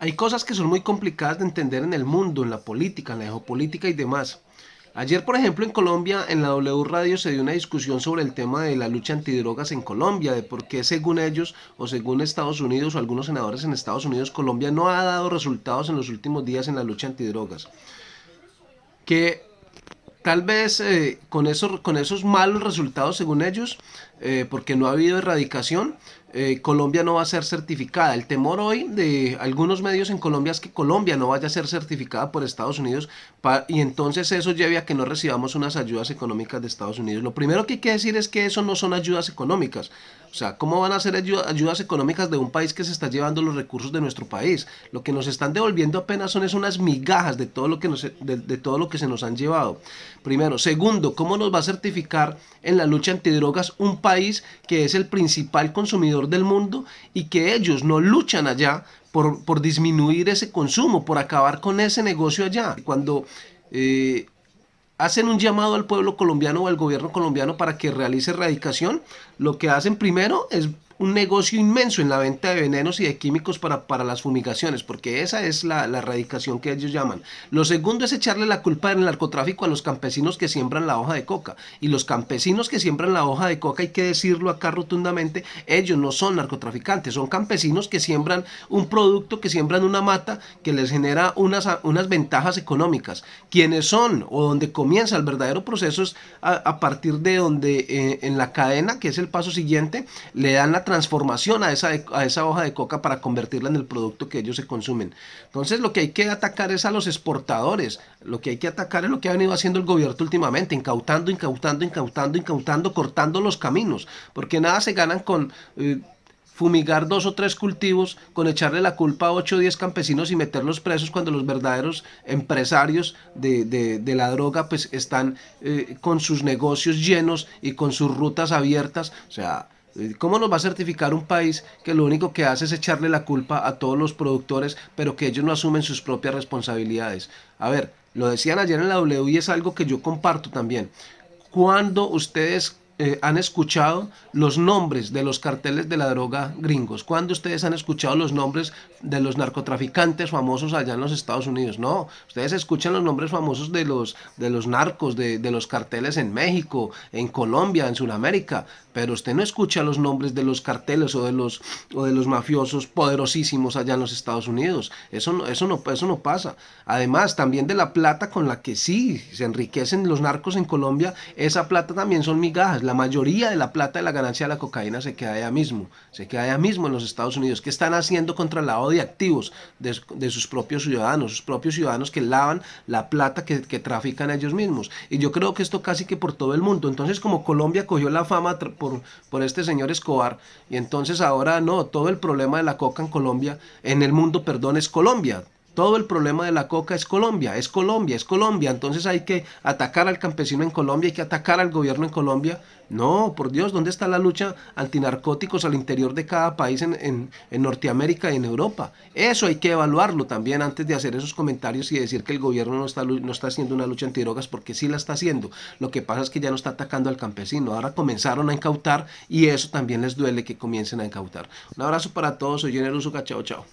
Hay cosas que son muy complicadas de entender en el mundo, en la política, en la geopolítica y demás. Ayer, por ejemplo, en Colombia, en la W Radio se dio una discusión sobre el tema de la lucha antidrogas en Colombia, de por qué según ellos o según Estados Unidos o algunos senadores en Estados Unidos, Colombia no ha dado resultados en los últimos días en la lucha antidrogas. Que tal vez eh, con, esos, con esos malos resultados según ellos, eh, porque no ha habido erradicación, eh, Colombia no va a ser certificada. El temor hoy de algunos medios en Colombia es que Colombia no vaya a ser certificada por Estados Unidos y entonces eso lleve a que no recibamos unas ayudas económicas de Estados Unidos. Lo primero que hay que decir es que eso no son ayudas económicas. O sea, ¿cómo van a ser ayudas económicas de un país que se está llevando los recursos de nuestro país? Lo que nos están devolviendo apenas son es unas migajas de todo lo que, de todo lo que se nos han llevado. Primero. Segundo, ¿cómo nos va a certificar en la lucha antidrogas un país que es el principal consumidor del mundo y que ellos no luchan allá por, por disminuir ese consumo, por acabar con ese negocio allá. Cuando eh, hacen un llamado al pueblo colombiano o al gobierno colombiano para que realice erradicación, lo que hacen primero es un negocio inmenso en la venta de venenos y de químicos para, para las fumigaciones, porque esa es la, la, erradicación que ellos llaman. Lo segundo es echarle la culpa del narcotráfico a los campesinos que siembran la hoja de coca. Y los campesinos que siembran la hoja de coca, hay que decirlo acá rotundamente, ellos no son narcotraficantes, son campesinos que siembran un producto, que siembran una mata que les genera unas, unas ventajas económicas. Quienes son o donde comienza el verdadero proceso es a, partir de donde eh, en la cadena, que es el paso siguiente, le dan la transformación a esa, a esa hoja de coca para convertirla en el producto que ellos se consumen. Entonces lo que hay que atacar es a los exportadores, lo que hay que atacar es lo que ha venido haciendo el gobierno últimamente, incautando, incautando, incautando, incautando, cortando los caminos, porque nada se ganan con... Eh, fumigar dos o tres cultivos, con echarle la culpa a 8 o 10 campesinos y meterlos presos cuando los verdaderos empresarios de, la droga pues están eh, con sus negocios llenos y con sus rutas abiertas. O sea, ¿Cómo nos va a certificar un país que lo único que hace es echarle la culpa a todos los productores, pero que ellos no asumen sus propias responsabilidades? A ver, lo decían ayer en la W y es algo que yo comparto también. Cuando ustedes eh, han escuchado los nombres de los carteles de la droga gringos? ¿Cuándo ustedes han escuchado los nombres de los narcotraficantes famosos allá en los Estados Unidos? No, ustedes escuchan los nombres famosos de los, de los narcos, de, de los carteles en México, en Colombia, en Sudamérica, pero usted no escucha los nombres de los carteles o de los, o de los mafiosos poderosísimos allá en los Estados Unidos. Eso no, eso, no, eso no pasa. Además, también de la plata con la que sí se enriquecen los narcos en Colombia, esa plata también son migajas la mayoría de la plata de la ganancia de la cocaína se queda allá mismo, se queda allá mismo en los Estados Unidos. ¿Qué están haciendo contra el lavado de activos de, sus propios ciudadanos? Sus propios ciudadanos que lavan la plata que, trafican ellos mismos. Y yo creo que esto casi que por todo el mundo. Entonces como Colombia cogió la fama por, por este señor Escobar y entonces ahora no, todo el problema de la coca en Colombia, en el mundo, perdón, es Colombia todo el problema de la coca es Colombia, es Colombia, es Colombia. Entonces hay que atacar al campesino en Colombia, hay que atacar al gobierno en Colombia. No, por Dios, ¿dónde está la lucha antinarcóticos al interior de cada país en, Norteamérica y en Europa? Eso hay que evaluarlo también antes de hacer esos comentarios y decir que el gobierno no está, no está haciendo una lucha antidrogas porque sí la está haciendo. Lo que pasa es que ya no está atacando al campesino. Ahora comenzaron a incautar y eso también les duele que comiencen a incautar. Un abrazo para todos, soy Generoso, chao, chao.